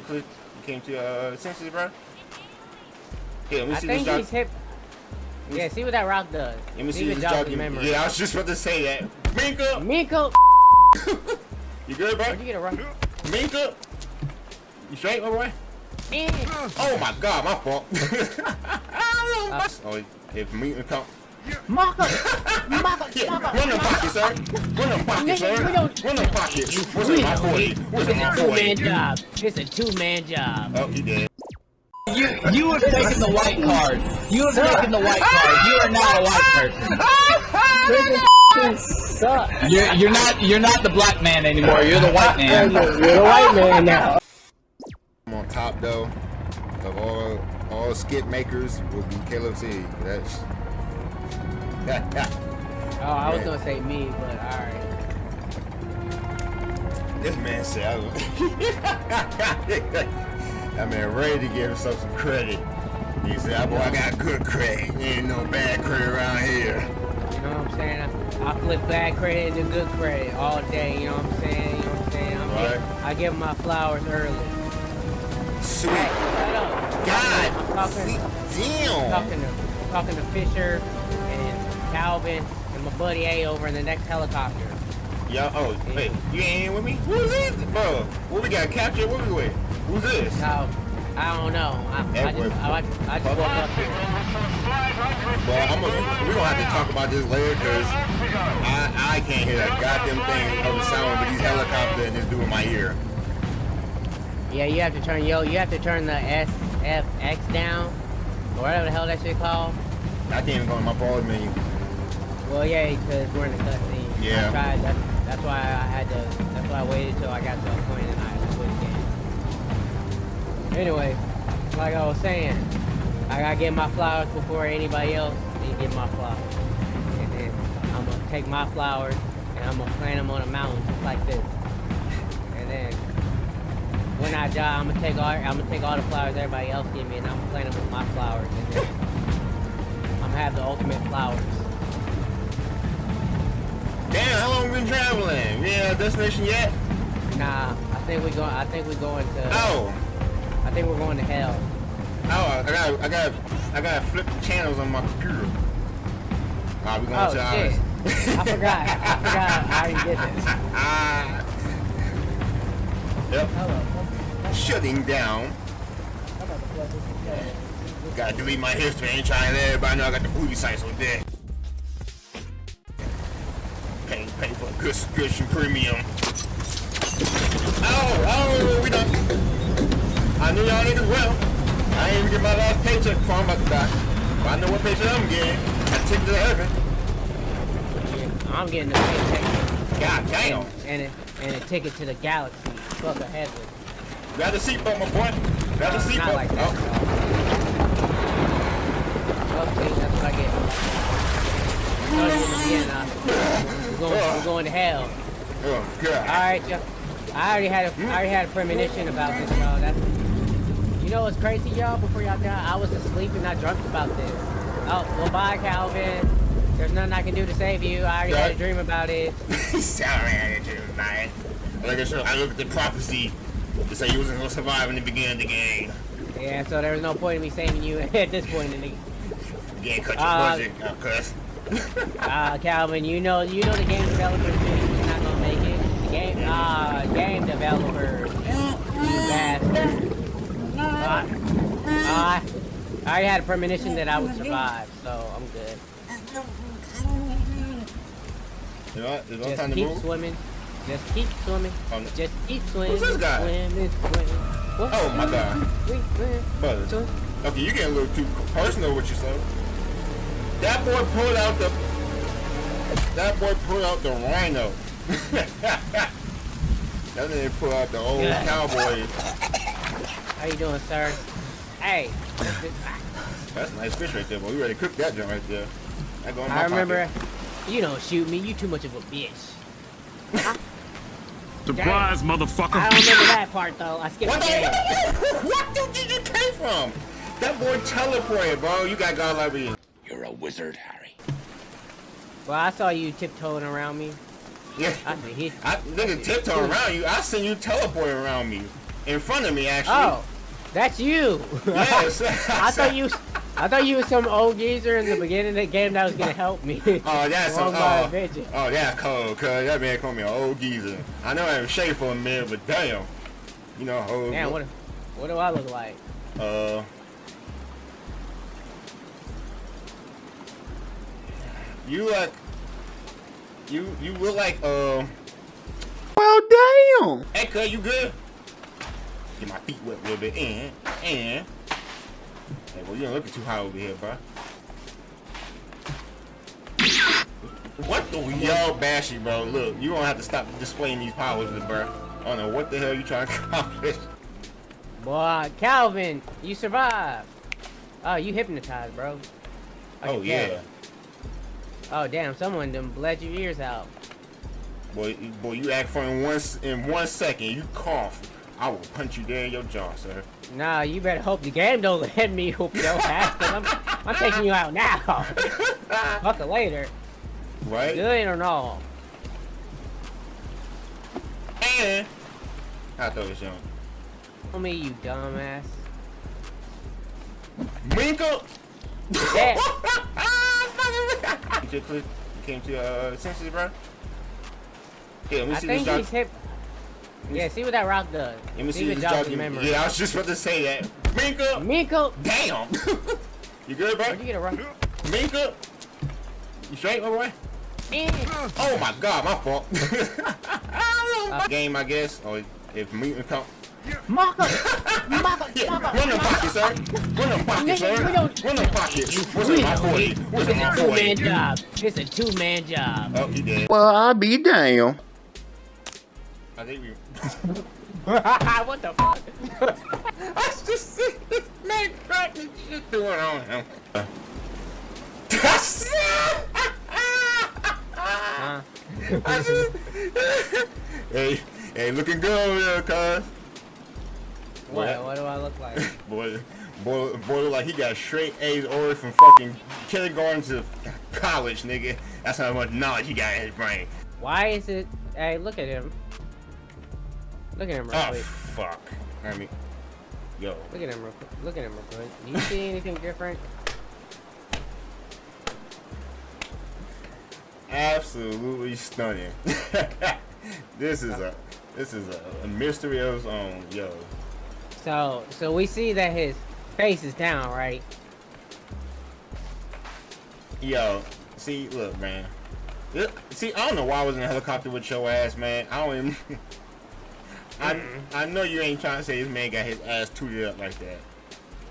to you came to uh, senses, bro? Yeah, let me I see think this hip. Yeah, see what that rock does. Let me see if this jog. memory. Yeah, I was just about to say that. Minka, Miko, you good, bro? where'd you get a rock? Minka, you straight, my boy? Eh. Oh my God, my fault. Oh, if Minka come. Mako, Mako, Yeah, run them pockets, sir. Run them pockets, sir. we don't- Run them pockets. What's We in my don't 40? need- What's in my It's a two-man 40? job. It's a two-man job. Oh, he did. You you have taken the white card. You have taken the white card. You are not a white person. You're you're not you're not the black man anymore. You're the white man. You're a white man now. I'm on top though of all all skip makers will be Caleb C. That's Oh, I was gonna say me, but alright. this man said I was that man ready to give himself some credit. He said, oh, boy, I got good credit. Ain't no bad credit around here. You know what I'm saying? I, I flip bad credit into good credit all day. You know what I'm saying? You know what I'm saying? I'm Right. get- I give my flowers early. Sweet Hey. God. I'm talking, Damn. talking to talking to Fisher Calvin and my buddy A over in the next helicopter. Yo, oh, wait, you ain't here with me? Who's this? Bro, what we got captured? What we with? Who's this? I don't know. I, I just I, I just woke up here. Well, I'm gonna, we're gonna have to talk about this later because I, I can't hear that goddamn thing of the sound with these helicopters and this dude in my ear. Yeah, you have to turn yo. You have to turn the S F X down, or whatever the hell that shit called. I can't even go in my pause menu. Well, yeah, because we're in the cutscene. Yeah. I tried. That's, that's why I had to. That's why I waited till I got to a point and I quit the game. Anyway, like I was saying, I gotta get my flowers before anybody else. They get my flowers, and then I'm gonna take my flowers and I'm gonna plant them on a mountain just like this. And then when I die, I'm gonna take all. I'm gonna take all the flowers everybody else give me, and I'm gonna plant them with my flowers, and then I'm gonna have the ultimate flowers. Damn, how long we been traveling? We at destination yet? Nah, I think we're going. I think we're going to. Oh, I think we're going to hell. oh, I got, I got, I got to flip the channels on my computer. Alright, we going Oh to shit! ours. I forgot. I forgot. I already did this. Ah. Yep, Hello. shutting down. Gotta delete my history. Ain't trying to let everybody know I got the booty sites on deck. Subscription premium. Oh, oh, we done. I knew y'all niggas well. I ain't even get my last paycheck before I'm about to die. But I know what paycheck I'm getting. I ticket to the heaven. I'm getting the paycheck God damn. and a, and a ticket to the galaxy. Fuck a heaven. Grab the seatbelt, my boy. Grab the seatbelt. Like. Oh. Well, see, that's what I get. Oh, you're in Vienna. We're going, to hell. Oh, God. All right. I already had a, I already had a premonition about this, y'all. That's, you know what's crazy, y'all? Before y'all die, I was asleep and I dreamt about this. Oh, well, bye, Calvin. There's nothing I can do to save you. I already had a dream about it. Sorry, I didn't do it. Like I said, I looked at the prophecy to say you wasn't gonna survive in the beginning of the game. Yeah, so there was no point in me saving you at this point in the You ain't cut your Uh, budget, uh, cuz. Uh, Calvin, you know, you know the game developers is not gonna make it. The game, uh, game developers, you bastard. Uh, uh, I already had a premonition that I would survive, so I'm good. You know what? There's no Just time to keep move. swimming. Just keep swimming. Oh, no. Just keep swimming. Who's this guy? Swimming, swimming. What? Oh my god. Brother. Okay, you getting a little too personal with yourself. That boy pulled out the. That boy pulled out the rhino. that nigga pulled out the old Yeah. cowboy. How you doing, sir? Hey. That's a nice fish right there, boy. We ready to cook that joint right there. That go in my I remember. pocket. You don't shoot me. You too much of a bitch. Surprise, motherfucker. I don't remember that part though. I skipped What the the. What dude did you came from? That boy teleported, bro. You got God like me. You're a wizard, Harry. Well, I saw you tiptoeing around me. Yeah. I said, he. I nigga tiptoe around you. I seen you teleport around me. in front of me actually. Oh, that's you. Yes. I thought you. I thought you was some old geezer in the beginning of the game that was gonna help me. Oh, that's Wrong some, by oh, a oh, that's cold, cuz that man called me an old geezer. I know I haven't shaved for a minute, but damn. You know, old, Damn, what? What do I look like? uh, you like, you, you look like, uh, Well, damn. hey, cuz, you good? Get my feet wet a little bit, and, and, hey, well, you ain't looking too high over here, bro. What the yo, Bashy, bro? Look, you don't have to stop displaying these powers, bro. I don't know what the hell you trying to accomplish. Boy, Calvin, you survived. Oh, you hypnotized, bro. I Oh yeah, tell. Oh damn, someone done bled your ears out. boy, you- boy, you act funny in one in one second. You cough, I will punch you there in your jaw, sir. Nah, you better hope the game don't let me whoop your ass, I'm, I'm taking you out now. Fuck it later. Right? Good or no? And I thought it was young. Tell me, you dumbass. Winkle. You just came to uh, senses, bro. Yeah, let me I see think this hip. Yeah, see what that rock does. Let me see it this jogs memory. Yeah, I was just about to say that. Minka! Minka! Damn. you good, bro? where'd you get a rock? Winkle. You straight, my boy? Oh my god, my fault. Game, I guess. Or if me come. Mako, Mako, Yeah, Mako. run them pockets, sir. Run them pockets, sir. Run them pockets. What's We my don't 40? What's in my It's a two-man job. It's a two-man job. Oh, he did. Well, I'll be damned. I think we. what the fuck? I just see this man cracking shit doing on him. Huh? I just- hey, hey, looking good over there, cuz. What? What do I look like? Boy, boy, boy, look like he got straight A's ordered from fucking kindergarten to college, nigga. That's how much knowledge he got in his brain. Why is it? Hey, look at him. Look at him real Oh, quick. fuck. I mean, yo. Look at him real quick. Look at him real quick. Do you see anything different? Absolutely stunning. this is a, this is a, a mystery of its own, yo. So, so we see that his face is down, right? Yo, see, look, man. See, I don't know why I was in a helicopter with your ass, man. I don't even. I mm-hmm. I know you ain't trying to say this man got his ass tooted up like that.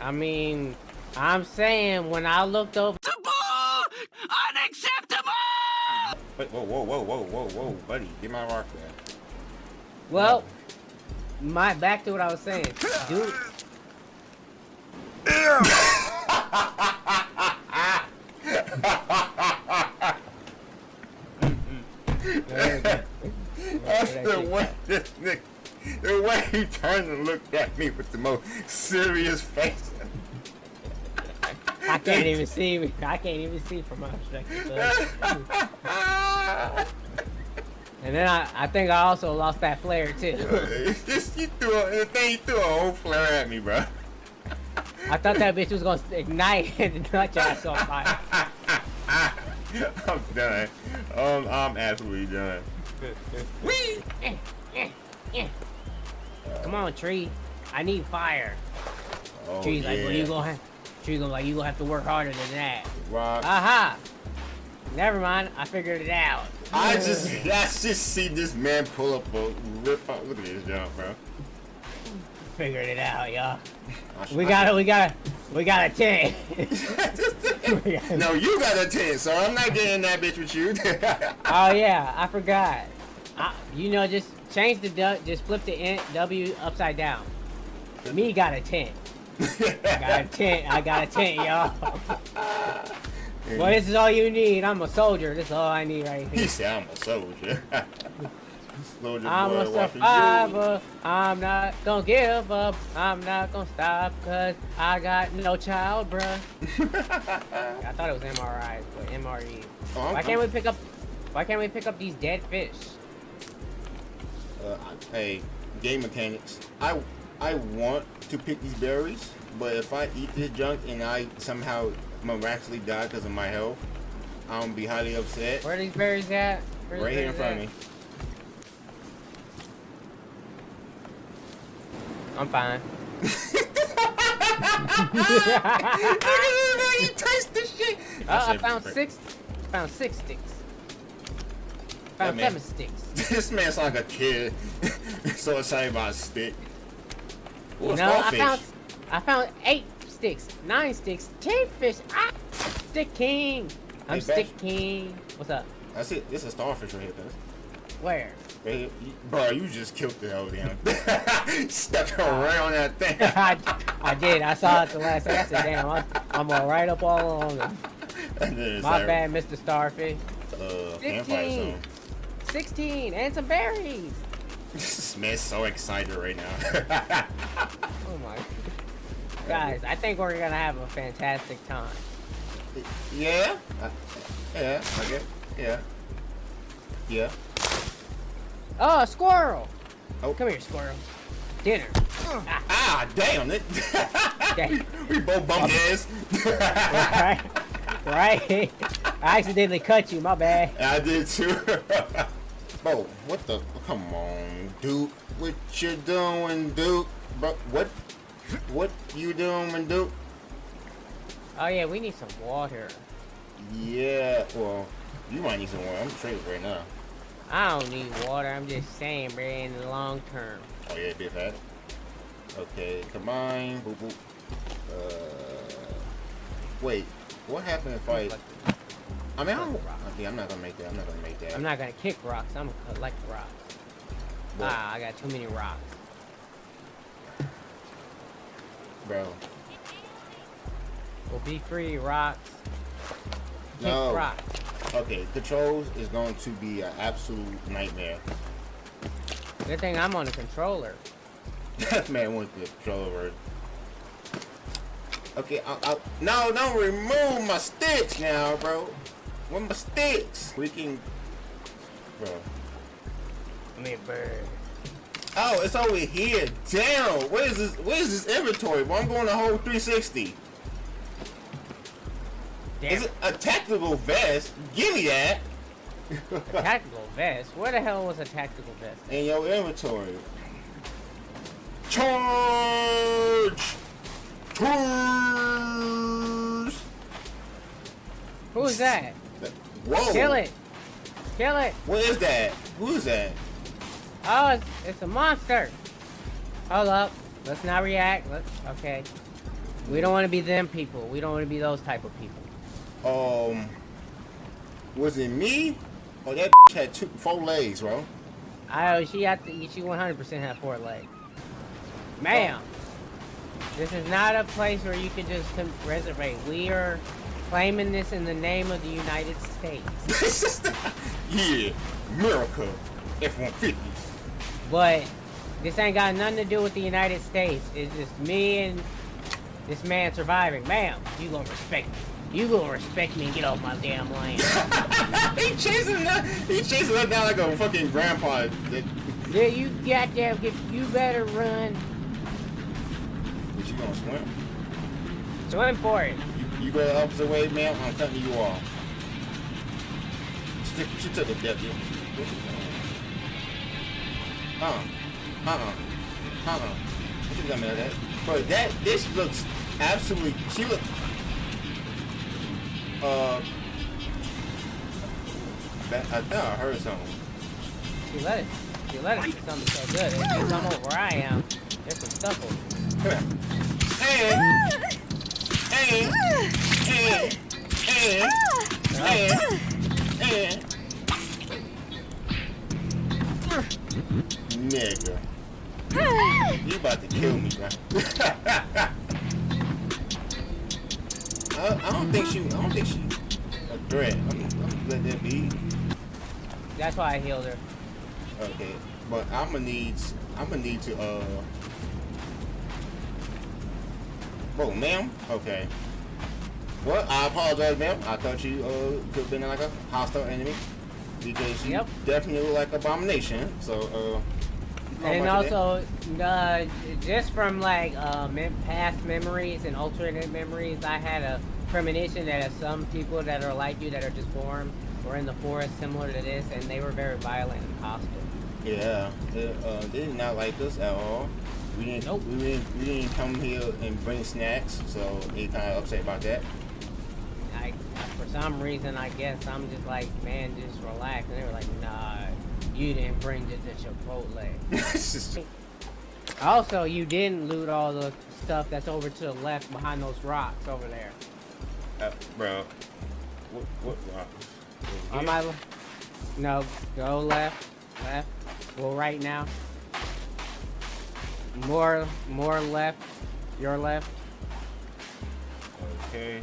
I mean, I'm saying when I looked over, Unacceptable! Wait, whoa, whoa, whoa, whoa, whoa, whoa, buddy, get my rock back. well, my back to what I was saying, dude. That's the way this nigga, the way he turned and looked at me with the most serious face. I can't even see. I can't even see from my perspective. And then I, I think I also lost that flare too. Just you threw a, the thing you threw a whole flare at me, bro. I thought that bitch was gonna ignite and nut your ass on fire. I'm done. Um, I'm absolutely done. Eh. Come on, tree. I need fire. Oh, Tree's like, well, you gonna have. Tree gonna like, you gonna have to work harder than that. Rock. Aha! Never mind. I figured it out. I just, I just see this man pull up a rip out. Look at this job, bro. Figured it out, y'all. We got it. We got it. We got a ten. no, you got a 10, so I'm not getting that bitch with you. Oh yeah, I forgot. I, you know, just change the du- just flip the N- W upside down. Me got a ten. I got a ten. I got a ten, y'all. Well, this is all you need. I'm a soldier. This is all I need right he here. said, I'm a soldier. soldier I'm boy, a survivor. I'm not gonna give up. I'm not gonna stop because I got no child, bruh. I thought it was MRI, but MRE. Oh, Why can't we pick up? Why can't we pick up these dead fish? Uh, hey, game mechanics. I I want to pick these berries, but if I eat this junk and I somehow miraculously die because of my health, I'm gonna be highly upset. Where are these berries at? Where are Right here in front of me. I'm fine. you taste the shit. Oh, I found six. Found six sticks. Found man. seven sticks. this man's like a kid. so excited about a stick. Ooh, no, I found I found eight sticks, nine sticks, ten fish. Ah, stick king. I'm Hey, stick king. What's up? That's it. It's a starfish right here, cuz. Where? You- Bro, you just killed the hell down. Stepped around that thing. I, I did. I saw it the last day. I said, damn, I'm, I'm all right up all along. it. and then it's My like, bad, Mr. Starfish. Uh, 15. zone. 16 and some berries. This man's so excited right now. Oh my. Guys, I think we're gonna have a fantastic time. yeah? Uh, yeah, get Yeah. Yeah. Oh, squirrel! Oh. Come here, squirrel. Dinner. Ah, Ah, damn it. We both bumped heads. right? Right? I accidentally cut you, my bad. I did too. Bro, what the? Come on, Duke. What you doing, Duke? Bro, what? What you doing, Duke? Oh yeah, we need some water. Yeah, well, you might need some water. I'm trading right now. I don't need water, I'm just saying, bro, in the long term. Oh yeah, big fat. Okay, combine. Boop boop. Uh, wait. What happened if I? I mean, I don't, yeah, I'm not gonna make that. I'm not gonna make that. I'm not gonna kick rocks, I'm gonna collect rocks. But, Ah, I got too many rocks. Bro. Well, be free, rocks. Kick No. rocks. Okay, controls is going to be an absolute nightmare. Good thing I'm on a controller. That man went to the controller word. Okay, I, I, no, don't remove my sticks now, bro. Where my sticks? We can, bro. Come here, bird. Oh, it's over here. Damn. where is this? Where is this inventory? Well, I'm going the whole 360. Damn. Is it a tactical vest? Give me that. Tactical vest? Where the hell was a tactical vest? In your inventory. Charge! Charge! Who's that? Whoa! Kill it! Kill it! What is that? Who is that? Oh, it's, it's a monster! Hold up. Let's not react. Let's. Okay. We don't want to be them people. We don't want to be those type of people. Um, was it me? Oh, that had two, four legs, bro. I she had to, she 100% had four legs. Ma'am, this is not a place where you can just reservate. We are claiming this in the name of the United States. yeah, America, F-150. But this ain't got nothing to do with the United States. It's just me and this man surviving. Ma'am, you gonna respect me. You gonna respect me and get off my damn land. he chasing that. He chasing that down like a fucking grandpa. Yeah, you goddamn get you better run. but you gonna swim? Swim for it. You, you go the opposite way, man. I'm cutting you off. She, took- she took a dip. Dude. Uh, uh, uh, uh, uh. What you got me that? Bro, that this looks absolutely. She look. Uh. That, I thought I heard something. She let it. She let it do something so good. If you come over where I am, there's some stuff over. here. Come here. And, and, and, and, and, and. Nigga. You about to kill me, man. I, I don't think she. I don't think she a threat. I'm, I'm gonna let that be. That's why I healed her. Okay, but I'm gonna need. I'm gonna need to. Uh. Oh, ma'am. Okay. Well, I apologize, ma'am. I thought you uh could have been like a hostile enemy because you Yep. definitely look like abomination. So uh, Not and also, uh, just from like uh, mem- past memories and alternate memories, I had a premonition that some people that are like you that are just formed were in the forest similar to this, and they were very violent and hostile. Yeah, they, uh, they did not like us at all. We didn't. Nope. We didn't. We didn't come here and bring snacks, so they kind of upset about that. I, for some reason, I guess I'm just like, man, just relax. And they were like, nah, you didn't bring the, the Chipotle. It's just- Also, you didn't loot all the stuff that's over to the left behind those rocks over there. uh, bro, what? What? rock? On my, no, go left, left, go right now. More, more left, your left. Okay.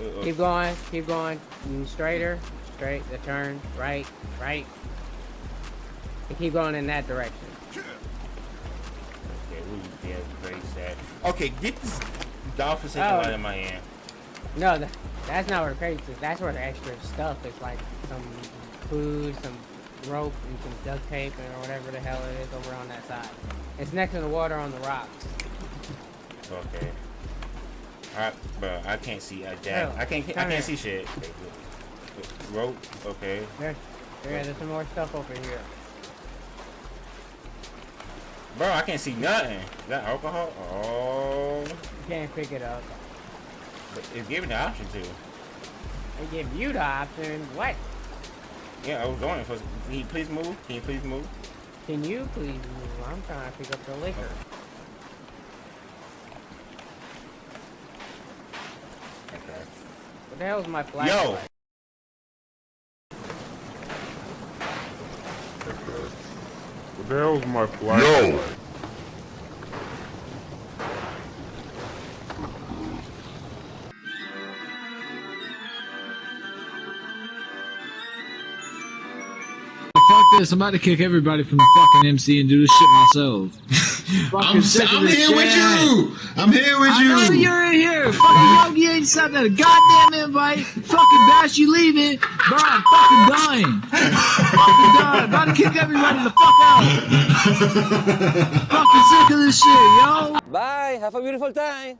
Uh, uh, Keep going, keep going. Mm, Straighter, straight, the turn, right, right. And keep going in that direction. Okay, we yeah, very sad. Okay, get this godforsaken Oh. light in my hand. No, th that's not where the crates is. That's where the extra stuff is, like some food, some rope, and some duct tape, and or whatever the hell it is over on that side. It's next to the water on the rocks. Okay. Alright, bro, I can't see a damn. Hell, I can't. I can't here. see shit. Okay, good. Rope. Okay. There, there, there's some more stuff over here. Bro, I can't see nothing. Is that alcohol? Oh, You can't pick it up. but it's giving the option to. They give you the option. What? Yeah, I was going for. Can you please move? Can you please move? Can you please move? I'm trying to pick up the liquor. Okay. What the hell is my flashlight? Yo. The hell's my flag? Fuck this, I'm about to kick everybody from the fucking MC and do this shit myself. Fucking I'm, I'm this here with you. I'm here with I know you. you're in here. Fucking Yogi ain't sent a goddamn invite. Fucking Bash, you leaving. Bro, I'm fucking dying. fucking dying. About to kick everybody the fuck out. fucking sick of this shit, yo. Bye. Have a beautiful time.